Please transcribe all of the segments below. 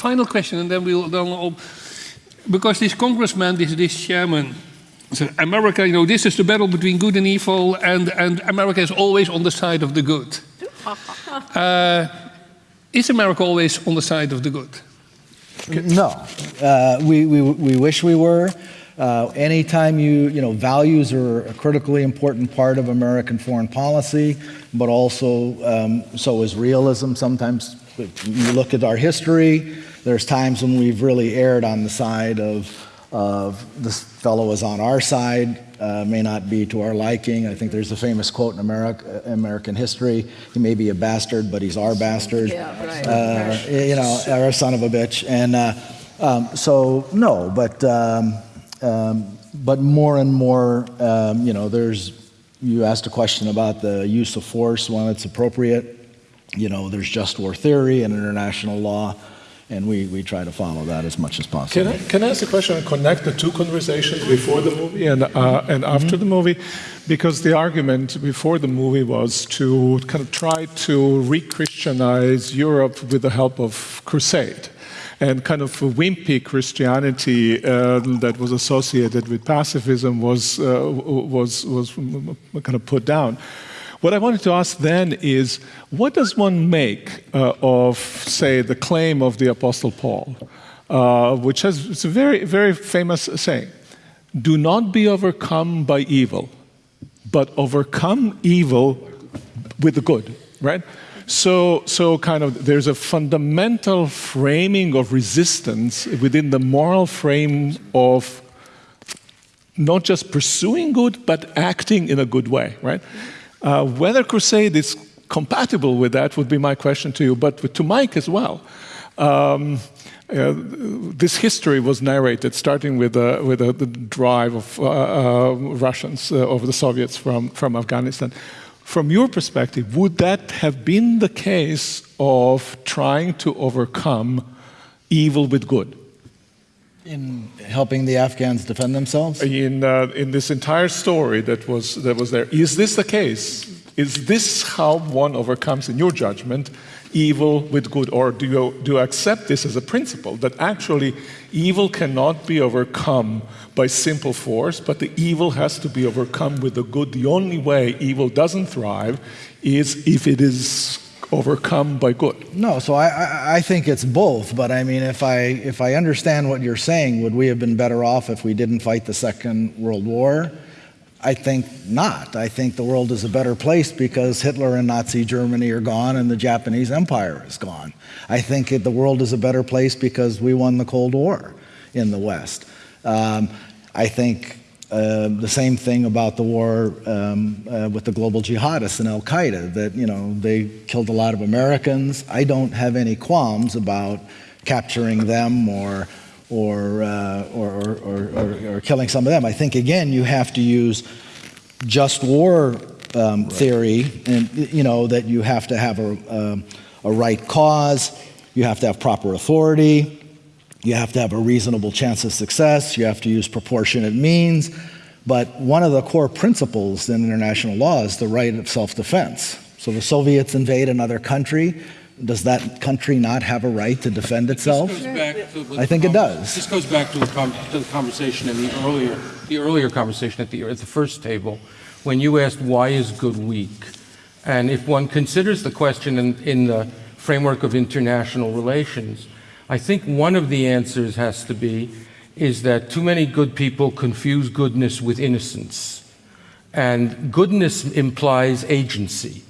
final question, and then we'll then all, because this congressman, this this chairman, said America, you know, this is the battle between good and evil, and and America is always on the side of the good. uh, is America always on the side of the good? No, uh, we, we we wish we were. Uh, anytime you, you know, values are a critically important part of American foreign policy, but also um, so is realism. Sometimes you look at our history, there's times when we've really erred on the side of, of this fellow is on our side, uh, may not be to our liking. I think there's a famous quote in America, American history, he may be a bastard, but he's our bastard. Yeah, right. Uh, you know, or a son of a bitch. And uh, um, so, no, but um, um, but more and more, um, you know, there's, you asked a question about the use of force when it's appropriate. You know, there's just war theory and international law, and we, we try to follow that as much as possible. Can I, can I ask a question and connect the two conversations before the movie and, uh, and after mm -hmm. the movie? Because the argument before the movie was to kind of try to re Christianize Europe with the help of crusade and kind of wimpy Christianity uh, that was associated with pacifism was, uh, was, was kind of put down. What I wanted to ask then is, what does one make uh, of, say, the claim of the Apostle Paul, uh, which has it's a very, very famous saying, do not be overcome by evil, but overcome evil with the good, right? So, so kind of there's a fundamental framing of resistance within the moral frame of not just pursuing good, but acting in a good way, right? Uh, whether crusade is compatible with that would be my question to you, but to Mike as well. Um, uh, this history was narrated starting with, uh, with uh, the drive of uh, uh, Russians over the Soviets from, from Afghanistan. From your perspective, would that have been the case of trying to overcome evil with good? In helping the Afghans defend themselves? In, uh, in this entire story that was, that was there, is this the case? Is this how one overcomes, in your judgment, evil with good? Or do you, do you accept this as a principle that actually evil cannot be overcome by simple force, but the evil has to be overcome with the good? The only way evil doesn't thrive is if it is overcome by good. No, so I, I, think it's both, but I mean, if I, if I understand what you're saying, would we have been better off if we didn't fight the Second World War? I think not. I think the world is a better place because Hitler and Nazi Germany are gone and the Japanese Empire is gone. I think the world is a better place because we won the Cold War in the West. Um, I think uh, the same thing about the war um, uh, with the global jihadists and Al Qaeda, that you know they killed a lot of Americans. I don't have any qualms about capturing them or or, uh, or, or, or, or, killing some of them. I think, again, you have to use just war um, right. theory, and you know, that you have to have a, um, a right cause, you have to have proper authority, you have to have a reasonable chance of success, you have to use proportionate means. But one of the core principles in international law is the right of self-defense. So the Soviets invade another country, does that country not have a right to defend itself? I think it does. This goes back to the, to the, conversation in the earlier, the earlier conversation at the, at the first table, when you asked why is good weak? And if one considers the question in, in the framework of international relations, I think one of the answers has to be is that too many good people confuse goodness with innocence. And goodness implies agency.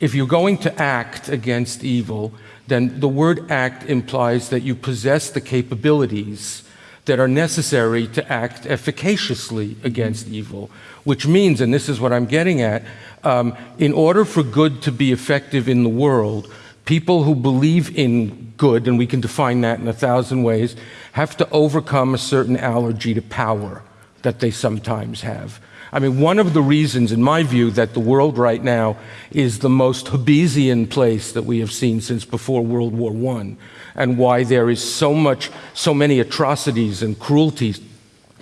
If you're going to act against evil, then the word act implies that you possess the capabilities that are necessary to act efficaciously against evil, which means, and this is what I'm getting at, um, in order for good to be effective in the world, people who believe in good, and we can define that in a thousand ways, have to overcome a certain allergy to power that they sometimes have. I mean, one of the reasons, in my view, that the world right now is the most Hobbesian place that we have seen since before World War I, and why there is so much, so many atrocities and cruelties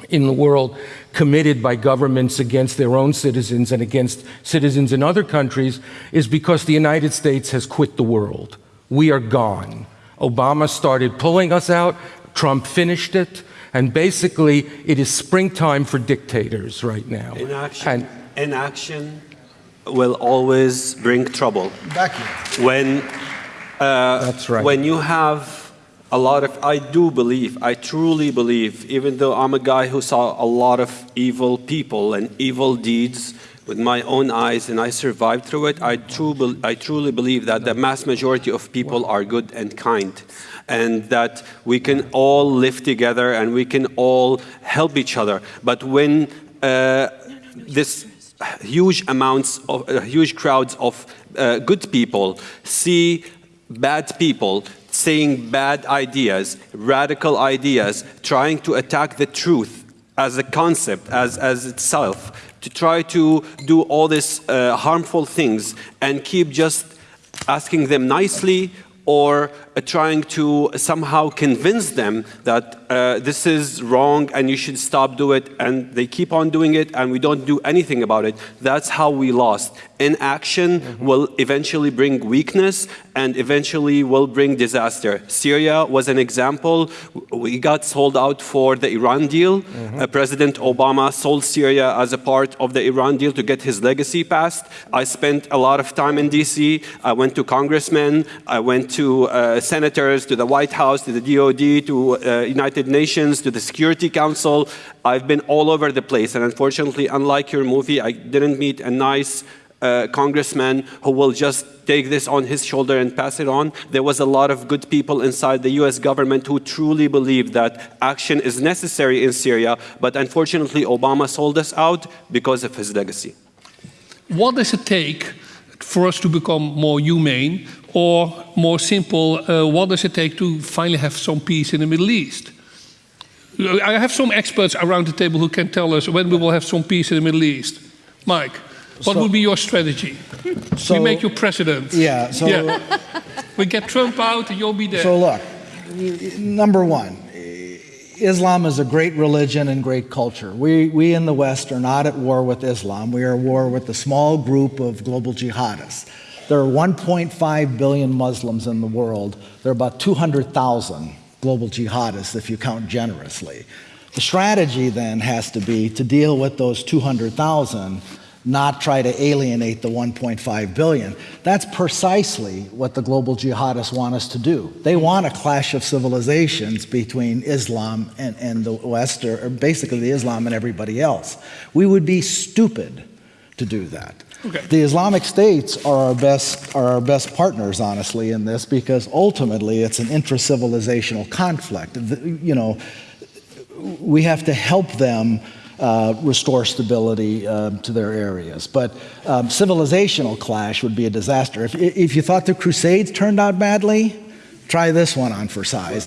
in the world committed by governments against their own citizens and against citizens in other countries, is because the United States has quit the world. We are gone. Obama started pulling us out, Trump finished it, and basically it is springtime for dictators right now. Inaction, And inaction will always bring trouble. Becky. When, uh, That's right. when you have a lot of, I do believe, I truly believe, even though I'm a guy who saw a lot of evil people and evil deeds with my own eyes and I survived through it, I, true, I truly believe that the mass majority of people are good and kind. And that we can all live together and we can all help each other. But when uh, this huge amounts of uh, huge crowds of uh, good people see bad people saying bad ideas, radical ideas, trying to attack the truth as a concept, as, as itself, to try to do all these uh, harmful things and keep just asking them nicely or trying to somehow convince them that uh, this is wrong and you should stop do it and they keep on doing it and we don't do anything about it. That's how we lost. Inaction will eventually bring weakness and eventually will bring disaster. Syria was an example. We got sold out for the iran deal. Uh, president obama sold syria as a part of the iran deal to get his legacy passed. I spent a lot of time in dc i went to congressmen. I went to uh, senators to the white house to the dod to uh, united nations to the security council i've been all over the place and unfortunately unlike your movie i didn't meet a nice uh, congressman who will just take this on his shoulder and pass it on. There was a lot of good people inside the US government who truly believed that action is necessary in Syria, but unfortunately, Obama sold us out because of his legacy. What does it take for us to become more humane? Or more simple, uh, what does it take to finally have some peace in the Middle East? I have some experts around the table who can tell us when we will have some peace in the Middle East. Mike, what So- would be your strategy? So- we make you president. Yeah, so- we get Trump out and you'll be there. So look, number one, Islam is a great religion and great culture. We, we in the West are not at war with Islam. We are at war with a small group of global jihadists. There are 1.5 billion Muslims in the world. There are about 200,000 global jihadists if you count generously. The strategy then has to be to deal with those 200,000 not try to alienate the 1.5 billion. That's precisely what the global jihadists want us to do. They want a clash of civilizations between Islam and, and the West, or, or basically the Islam and everybody else. We would be stupid to do that. Okay. The Islamic states are our best are our best partners, honestly, in this because ultimately it's an intra-civilizational conflict. The- You know, we have to help them uh, restore stability uh, to their areas. But um, civilizational clash would be a disaster. If, if you thought the Crusades turned out badly, try this one on for size.